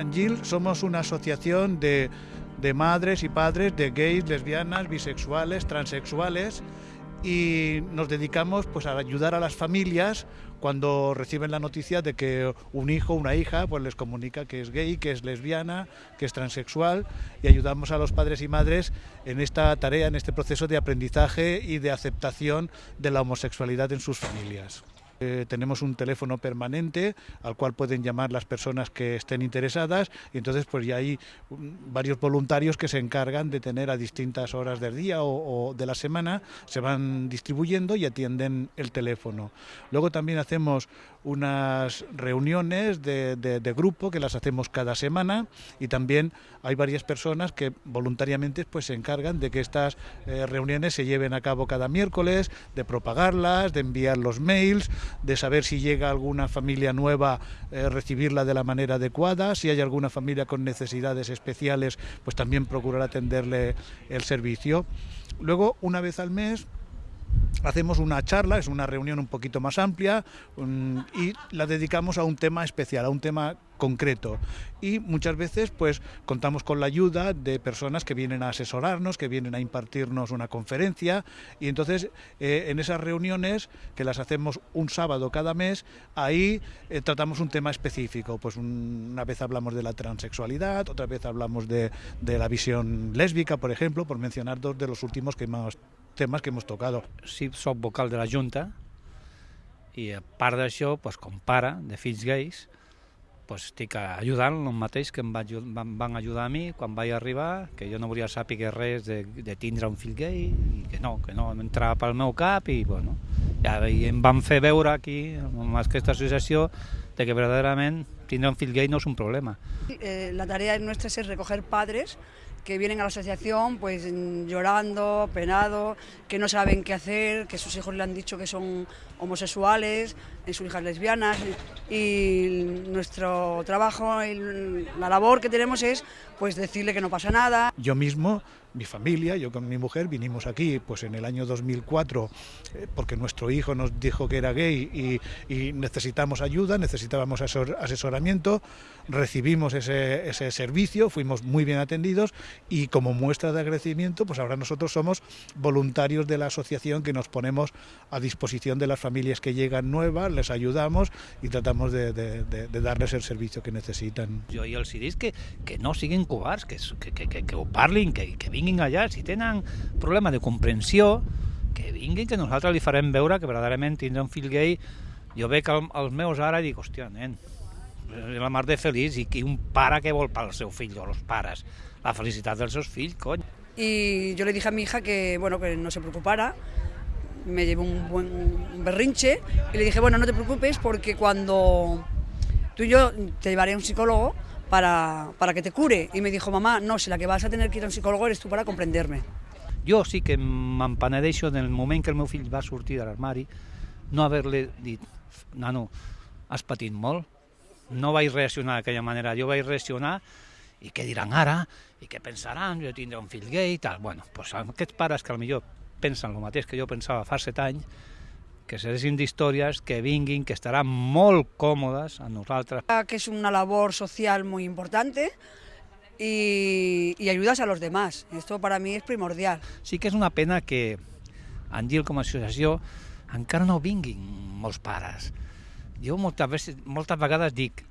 Angil somos una asociación de, de madres y padres de gays, lesbianas, bisexuales, transexuales y nos dedicamos pues a ayudar a las familias cuando reciben la noticia de que un hijo una hija pues les comunica que es gay, que es lesbiana, que es transexual y ayudamos a los padres y madres en esta tarea, en este proceso de aprendizaje y de aceptación de la homosexualidad en sus familias. Eh, tenemos un teléfono permanente al cual pueden llamar las personas que estén interesadas y entonces pues ya hay mm, varios voluntarios que se encargan de tener a distintas horas del día o, de la semana, se van distribuyendo y atienden el teléfono. Luego también hacemos unas reuniones de, grupo que las hacemos cada semana y también hay varias personas que voluntariamente pues se encargan de que estas eh, reuniones se lleven a cabo cada miércoles, de propagarlas, de enviar los mails, de saber si llega alguna familia nueva, eh, recibirla de la manera adecuada, si hay alguna familia con necesidades especiales, pues también procurar atenderle el servicio. Luego, una vez al mes, hacemos una charla, es una reunión un poquito más amplia y la dedicamos a un tema especial, a un tema concreto. Y muchas veces pues contamos con la ayuda de personas que vienen a asesorarnos, que vienen a impartirnos una conferencia y entonces eh, en esas reuniones que las hacemos un sábado cada mes, ahí eh, tratamos un tema específico. Pues una vez hablamos de la transexualidad, otra vez hablamos de, de la visión lésbica, por ejemplo, por mencionar dos de los últimos que más temes que hemos tocado. Sí, soc vocal de la Junta i a part d'això, pues, com pare de fills gais, pues, estic ajudant el mateix que em va, van, van ajudar a mi quan vaig arribar, que jo no volia saber res de, de tindre un fill gay, i que no, que no entrava pel meu cap, i bueno, ja i em van fer veure aquí, amb aquesta associació, de que verdaderament tindre un fill gay no és un problema. Eh, la tarea nuestra es recoger padres que vienen a la asociación pues llorando, penado, que no saben qué hacer, que sus hijos le han dicho que son homosexuales, sus hijas lesbianas y nuestro trabajo, la labor que tenemos es pues decirle que no pasa nada. Yo mismo mi familia, yo con mi mujer vinimos aquí pues en el año 2004 eh, porque nuestro hijo nos dijo que era gay y, necesitamos ayuda, necesitábamos asesoramiento, recibimos ese, ese, servicio, fuimos muy bien atendidos y como muestra de agradecimiento pues ahora nosotros somos voluntarios de la asociación que nos ponemos a disposición de las familias que llegan nuevas, les ayudamos y tratamos de, de, de, darles el servicio que necesitan. Yo y els que, que no siguen cobards, que, que, que, que, que que, que vinguin allà, si tenen problema de comprensió, que vinguin, que nosaltres li farem veure que verdaderament tindre un fill gay, jo veig el, els meus ara i dic, hòstia, nen, la mar de feliç i, i un pare que vol pel seu fill o els pares, la felicitat dels seus fills, cony. Y yo le dije a mi hija que, bueno, que no se preocupara, me llevé un buen berrinche y le dije, bueno, no te preocupes porque cuando tú y yo te llevaré a un psicólogo para, para que te cure. Y me dijo, mamá, no, si la que vas a tener que ir a un psicòleg eres tu para comprenderme. Jo sí que m'empenedeixo en el moment que el meu fill va sortir de l'armari, no haver-li dit, nano, has patit molt, no vaig reaccionar d'aquella manera, jo vaig reaccionar i què diran ara, i què pensaran, jo tindré un fill gay i tal. Bueno, doncs aquests pares que potser pensen el mateix que jo pensava fa set anys, que sereixin d'històries, que vinguin, que estaran molt còmodes a nosaltres. Que és una labor social molt important y, y ayudas a los demás. Esto para mí es primordial. Sí que és una pena que en GIL com a associació encara no vinguin molts pares. Jo moltes, vegades, moltes vegades dic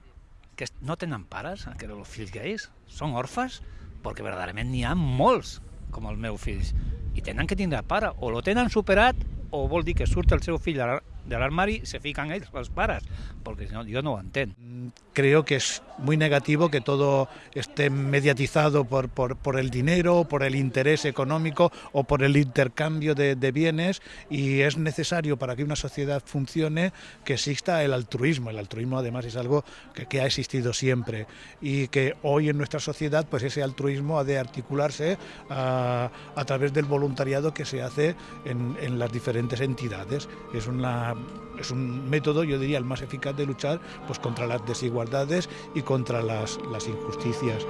que no tenen pares, que els fills gais, són orfes, perquè verdaderament n'hi ha molts com els meus fills, i tenen que tindre pare, o lo tenen superat o vol dir que surt el seu fill de l'armari se fican ells, els pares, perquè si no, jo no ho entenc. Mm, creo que es muy negativo que todo esté mediatizado por, por, por el dinero, por el interés económico o por el intercambio de, de, bienes y es necesario para que una sociedad funcione que exista el altruismo. El altruismo además es algo que, que ha existido siempre y que hoy en nuestra sociedad pues ese altruismo ha de articularse a, a través del voluntariado que se hace en, en las diferentes entidades. Es es un método, yo diría, el más eficaz de luchar pues, contra las desigualdades y contra las, las injusticias.